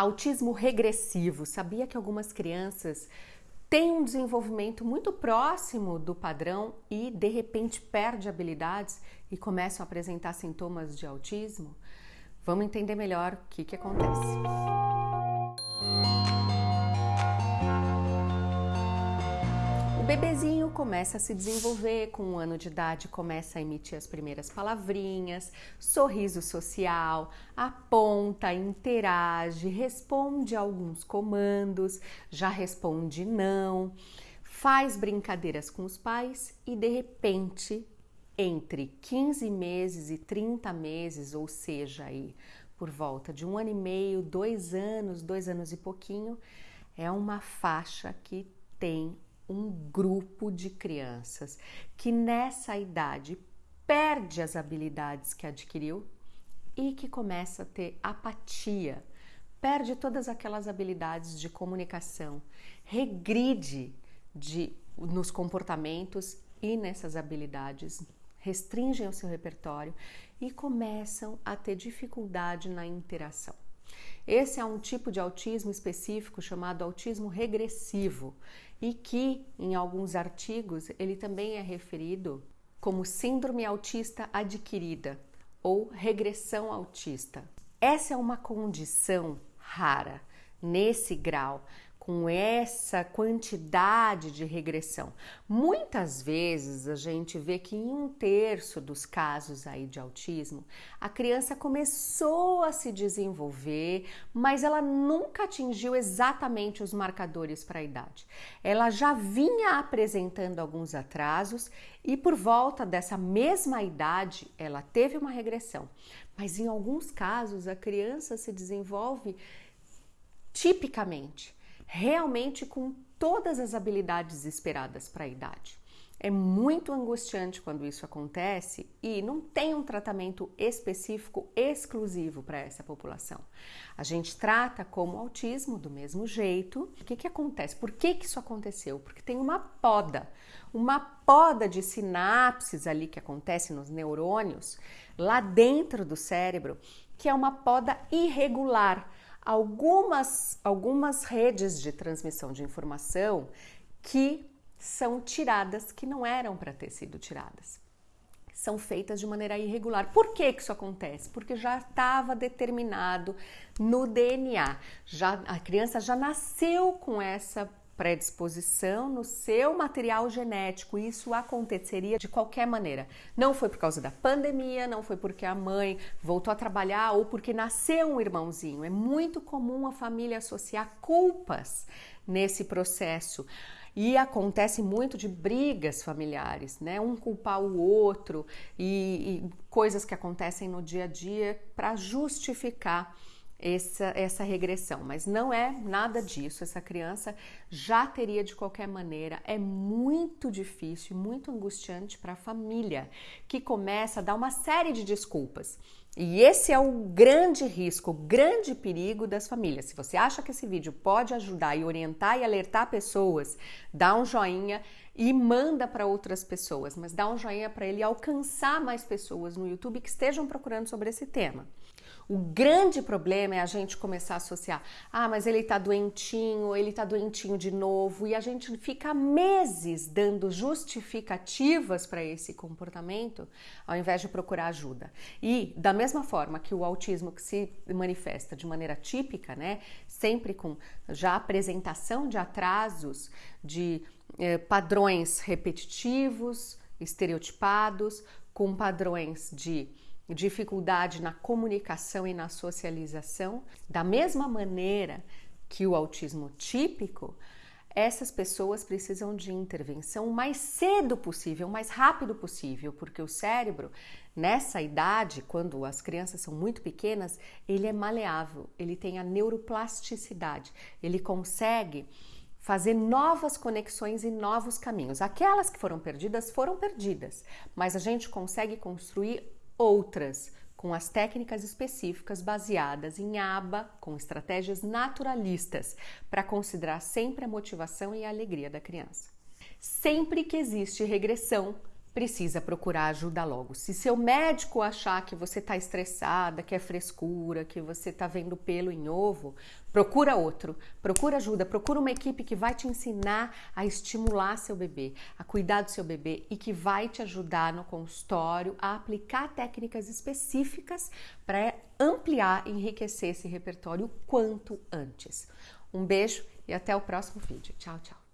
Autismo regressivo. Sabia que algumas crianças têm um desenvolvimento muito próximo do padrão e de repente perde habilidades e começam a apresentar sintomas de autismo? Vamos entender melhor o que, que acontece. Bebezinho começa a se desenvolver, com um ano de idade começa a emitir as primeiras palavrinhas, sorriso social, aponta, interage, responde alguns comandos, já responde não, faz brincadeiras com os pais e de repente, entre 15 meses e 30 meses, ou seja, aí por volta de um ano e meio, dois anos, dois anos e pouquinho, é uma faixa que tem um grupo de crianças que nessa idade perde as habilidades que adquiriu e que começa a ter apatia, perde todas aquelas habilidades de comunicação, regride de, nos comportamentos e nessas habilidades, restringem o seu repertório e começam a ter dificuldade na interação. Esse é um tipo de autismo específico chamado autismo regressivo e que, em alguns artigos, ele também é referido como síndrome autista adquirida ou regressão autista. Essa é uma condição rara nesse grau com essa quantidade de regressão. Muitas vezes a gente vê que em um terço dos casos aí de autismo, a criança começou a se desenvolver, mas ela nunca atingiu exatamente os marcadores para a idade. Ela já vinha apresentando alguns atrasos e por volta dessa mesma idade ela teve uma regressão. Mas em alguns casos a criança se desenvolve tipicamente realmente com todas as habilidades esperadas para a idade. É muito angustiante quando isso acontece e não tem um tratamento específico exclusivo para essa população. A gente trata como autismo do mesmo jeito. O que, que acontece? Por que, que isso aconteceu? Porque tem uma poda, uma poda de sinapses ali que acontece nos neurônios lá dentro do cérebro, que é uma poda irregular algumas, algumas redes de transmissão de informação que são tiradas, que não eram para ter sido tiradas. São feitas de maneira irregular. Por que, que isso acontece? Porque já estava determinado no DNA. Já, a criança já nasceu com essa predisposição no seu material genético. Isso aconteceria de qualquer maneira. Não foi por causa da pandemia, não foi porque a mãe voltou a trabalhar ou porque nasceu um irmãozinho. É muito comum a família associar culpas nesse processo. E acontece muito de brigas familiares, né? Um culpar o outro e, e coisas que acontecem no dia a dia para justificar essa, essa regressão, mas não é nada disso. Essa criança já teria de qualquer maneira. É muito difícil, muito angustiante para a família que começa a dar uma série de desculpas. E esse é o grande risco, o grande perigo das famílias. Se você acha que esse vídeo pode ajudar e orientar e alertar pessoas, dá um joinha e manda para outras pessoas, mas dá um joinha para ele alcançar mais pessoas no YouTube que estejam procurando sobre esse tema. O grande problema é a gente começar a associar, ah, mas ele tá doentinho, ele tá doentinho de novo, e a gente fica meses dando justificativas para esse comportamento, ao invés de procurar ajuda. E da mesma forma que o autismo que se manifesta de maneira típica, né, sempre com já apresentação de atrasos, de eh, padrões repetitivos, estereotipados, com padrões de dificuldade na comunicação e na socialização, da mesma maneira que o autismo típico, essas pessoas precisam de intervenção o mais cedo possível, o mais rápido possível, porque o cérebro, nessa idade, quando as crianças são muito pequenas, ele é maleável, ele tem a neuroplasticidade, ele consegue fazer novas conexões e novos caminhos. Aquelas que foram perdidas foram perdidas, mas a gente consegue construir outras com as técnicas específicas baseadas em aba, com estratégias naturalistas, para considerar sempre a motivação e a alegria da criança. Sempre que existe regressão, precisa procurar ajuda logo. Se seu médico achar que você está estressada, que é frescura, que você está vendo pelo em ovo, procura outro, procura ajuda, procura uma equipe que vai te ensinar a estimular seu bebê, a cuidar do seu bebê e que vai te ajudar no consultório a aplicar técnicas específicas para ampliar enriquecer esse repertório quanto antes. Um beijo e até o próximo vídeo. Tchau, tchau.